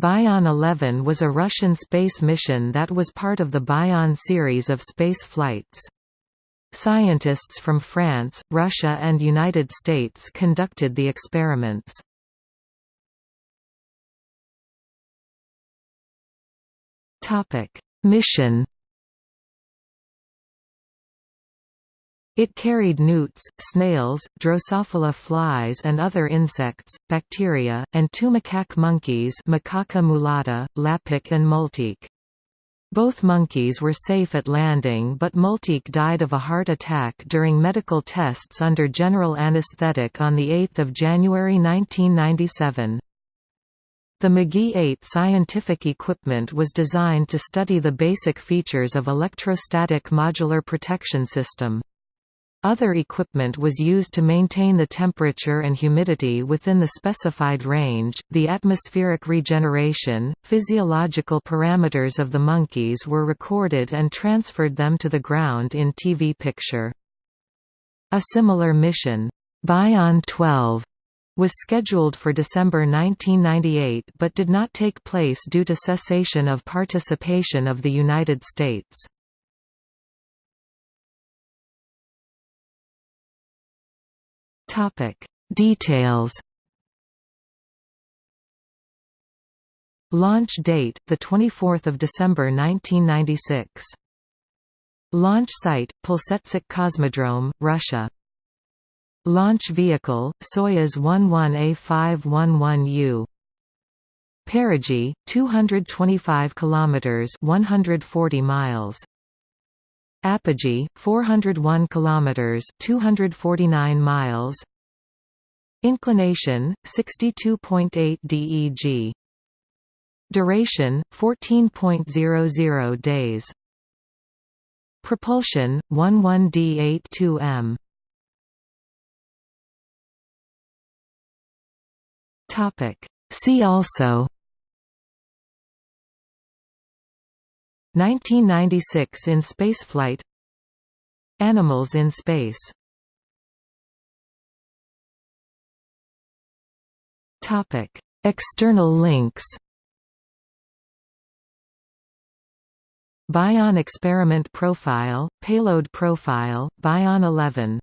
Bion 11 was a Russian space mission that was part of the Bion series of space flights. Scientists from France, Russia and United States conducted the experiments. Mission It carried newts, snails, Drosophila flies and other insects, bacteria, and two macaque monkeys Macaca mulatta, Lapik and Multik. Both monkeys were safe at landing but Multik died of a heart attack during medical tests under general anesthetic on 8 January 1997. The McGee 8 scientific equipment was designed to study the basic features of electrostatic modular protection system. Other equipment was used to maintain the temperature and humidity within the specified range. The atmospheric regeneration, physiological parameters of the monkeys were recorded and transferred them to the ground in TV picture. A similar mission, Bion 12, was scheduled for December 1998 but did not take place due to cessation of participation of the United States. Topic: Details. Launch date: the 24th of December 1996. Launch site: Plesetsk Cosmodrome, Russia. Launch vehicle: Soyuz 11A511U. Perigee, 225 kilometers, 140 miles. Apogee 401 kilometers 249 miles. Inclination 62.8 DEG Duration 14.00 days. Propulsion 11D82M Topic. See also 1996 in spaceflight Animals in space. External links. Bion experiment profile, payload profile, Bion 11